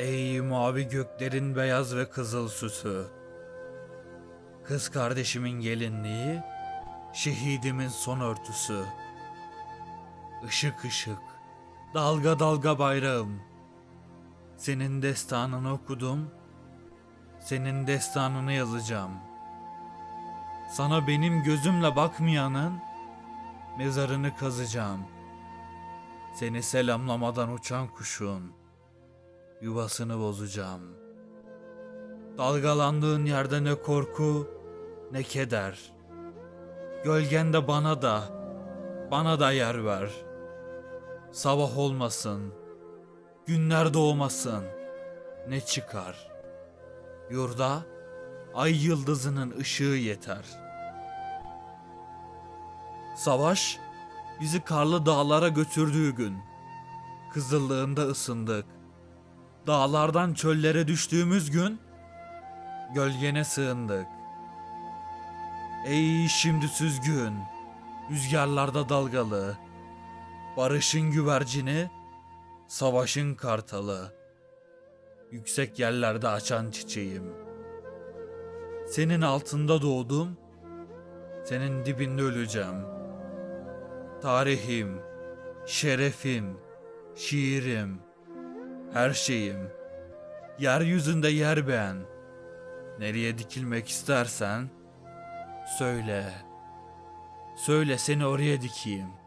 Ey mavi göklerin beyaz ve kızıl süsü. Kız kardeşimin gelinliği, şehidimin son örtüsü. Işık ışık, dalga dalga bayrağım. Senin destanını okudum, senin destanını yazacağım. Sana benim gözümle bakmayanın mezarını kazacağım. Seni selamlamadan uçan kuşun yuvasını bozacağım. Dalgalandığın yerde ne korku ne keder. Gölgende bana da, bana da yer ver. Sabah olmasın, günler doğmasın, ne çıkar. Yurda ay yıldızının ışığı yeter. Savaş bizi karlı dağlara götürdüğü gün. Kızıllığında ısındık. Dağlardan çöllere düştüğümüz gün gölgene sığındık. Ey şimdi süzgün, rüzgarlarda dalgalı, barışın güvercini, savaşın kartalı, yüksek yerlerde açan çiçeğim. Senin altında doğdum, senin dibinde öleceğim. Tarihim, şerefim, şiirim, her şeyim. Yeryüzünde yer beğen. Nereye dikilmek istersen söyle. Söyle seni oraya dikeyim.